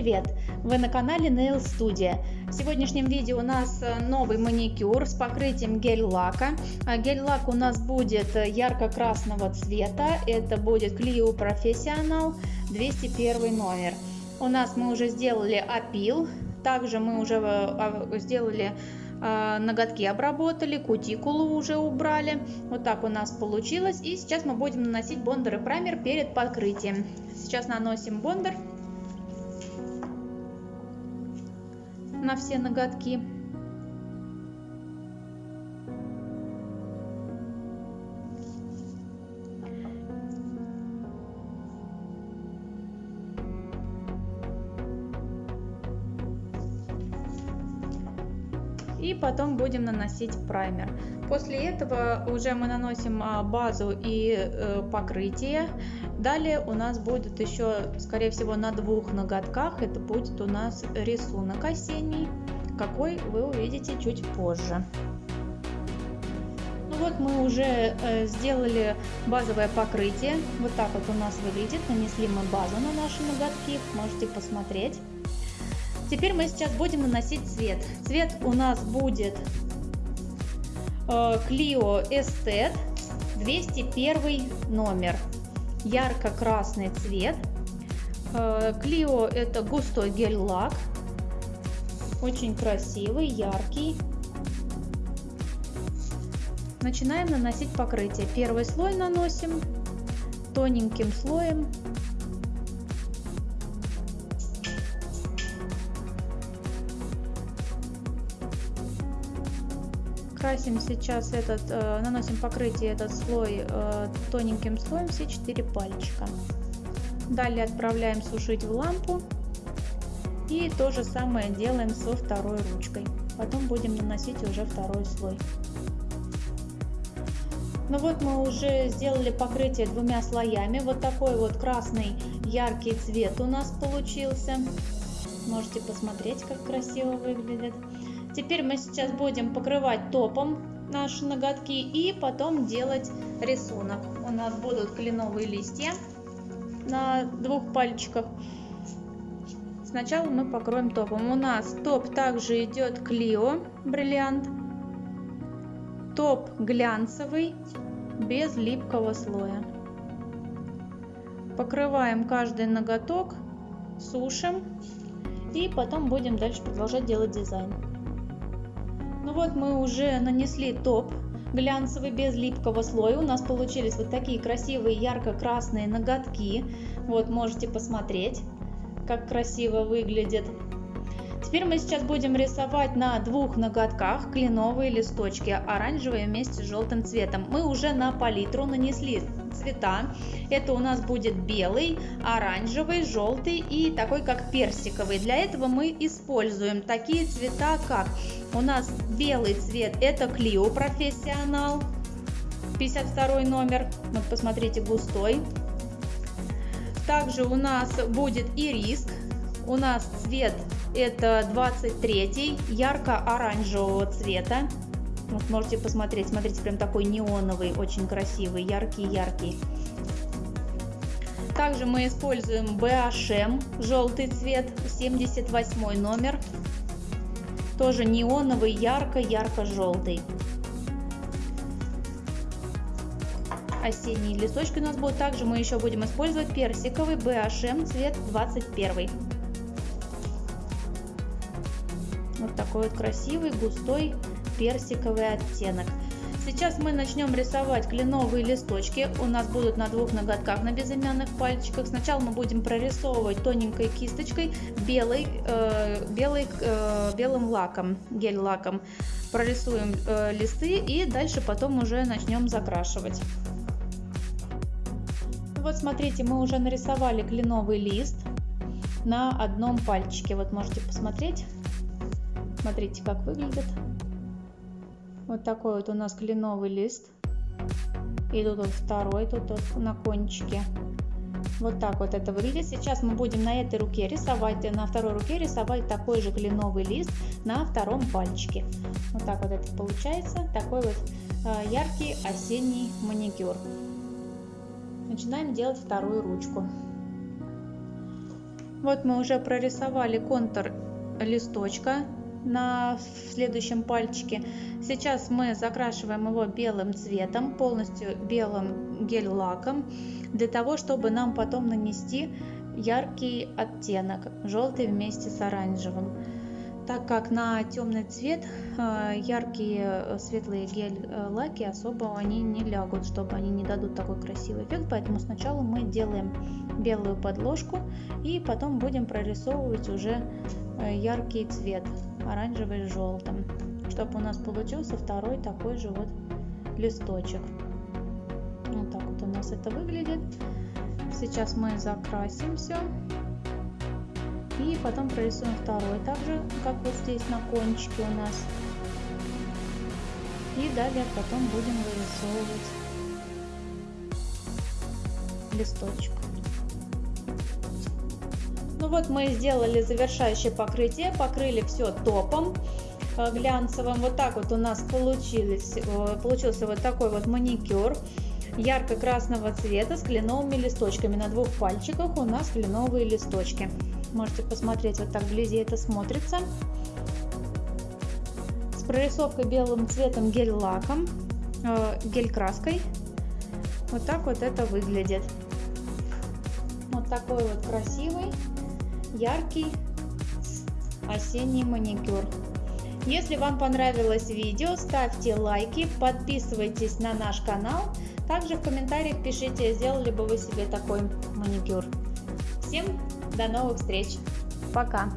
привет! Вы на канале Nail Studio. В сегодняшнем видео у нас э, новый маникюр с покрытием гель-лака. А гель-лак у нас будет ярко-красного цвета. Это будет Clio Professional 201 номер. У нас мы уже сделали опил. Также мы уже э, а, сделали э, ноготки обработали, кутикулу уже убрали. Вот так у нас получилось. И сейчас мы будем наносить бондер и праймер перед покрытием. Сейчас наносим бондер. На все ноготки. И потом будем наносить праймер. После этого уже мы наносим а, базу и э, покрытие. Далее у нас будет еще, скорее всего, на двух ноготках. Это будет у нас рисунок осенний, какой вы увидите чуть позже. Ну вот мы уже э, сделали базовое покрытие. Вот так вот у нас выглядит. Нанесли мы базу на наши ноготки. Можете посмотреть. Теперь мы сейчас будем наносить цвет. Цвет у нас будет э, Clio Estet 201 номер ярко-красный цвет. Клио это густой гель-лак, очень красивый, яркий. Начинаем наносить покрытие. Первый слой наносим тоненьким слоем красим сейчас этот, э, наносим покрытие этот слой э, тоненьким слоем все четыре пальчика. Далее отправляем сушить в лампу. И то же самое делаем со второй ручкой. Потом будем наносить уже второй слой. Ну вот мы уже сделали покрытие двумя слоями. Вот такой вот красный яркий цвет у нас получился. Можете посмотреть, как красиво выглядит. Теперь мы сейчас будем покрывать топом наши ноготки и потом делать рисунок. У нас будут кленовые листья на двух пальчиках. Сначала мы покроем топом. У нас топ также идет Клио бриллиант. Топ глянцевый, без липкого слоя. Покрываем каждый ноготок, сушим и потом будем дальше продолжать делать дизайн. Ну вот мы уже нанесли топ глянцевый без липкого слоя. У нас получились вот такие красивые ярко-красные ноготки. Вот можете посмотреть, как красиво выглядит. Теперь мы сейчас будем рисовать на двух ноготках кленовые листочки, оранжевые вместе с желтым цветом. Мы уже на палитру нанесли цвета. Это у нас будет белый, оранжевый, желтый и такой как персиковый. Для этого мы используем такие цвета, как у нас белый цвет, это Clio Профессионал, 52 номер, вот посмотрите, густой. Также у нас будет и риск, у нас цвет это 23 ярко-оранжевого цвета. Вот можете посмотреть, смотрите, прям такой неоновый, очень красивый, яркий-яркий. Также мы используем BHM, желтый цвет, 78 номер. Тоже неоновый, ярко-ярко-желтый. Осенние листочки у нас будут. Также мы еще будем использовать персиковый BHM цвет 21. Вот такой вот красивый, густой, персиковый оттенок. Сейчас мы начнем рисовать кленовые листочки. У нас будут на двух ноготках на безымянных пальчиках. Сначала мы будем прорисовывать тоненькой кисточкой белый, э, белый, э, белым лаком, гель-лаком. Прорисуем э, листы и дальше потом уже начнем закрашивать. Вот смотрите, мы уже нарисовали кленовый лист на одном пальчике. Вот можете посмотреть. Смотрите, как выглядит. Вот такой вот у нас кленовый лист. И тут вот второй, тут вот на кончике. Вот так вот это выглядит. Сейчас мы будем на этой руке рисовать, на второй руке рисовать такой же кленовый лист на втором пальчике. Вот так вот это получается. Такой вот э, яркий осенний маникюр. Начинаем делать вторую ручку. Вот мы уже прорисовали контур листочка на следующем пальчике. Сейчас мы закрашиваем его белым цветом, полностью белым гель-лаком, для того, чтобы нам потом нанести яркий оттенок, желтый вместе с оранжевым. Так как на темный цвет э, яркие э, светлые гель-лаки особо они не лягут, чтобы они не дадут такой красивый эффект, поэтому сначала мы делаем белую подложку и потом будем прорисовывать уже э, яркий цвет оранжевый с желтым, чтобы у нас получился второй такой же вот листочек. Вот так вот у нас это выглядит. Сейчас мы закрасим все. И потом прорисуем второй, также как вот здесь на кончике у нас. И далее потом будем вырисовывать листочек. Ну вот мы сделали завершающее покрытие, покрыли все топом э, глянцевым. Вот так вот у нас получилось, э, получился вот такой вот маникюр ярко-красного цвета с кленовыми листочками. На двух пальчиках у нас кленовые листочки. Можете посмотреть, вот так вблизи это смотрится. С прорисовкой белым цветом гель-лаком, э, гель-краской. Вот так вот это выглядит. Вот такой вот красивый, яркий осенний маникюр. Если вам понравилось видео, ставьте лайки, подписывайтесь на наш канал. Также в комментариях пишите, сделали бы вы себе такой маникюр. Всем до новых встреч. Пока.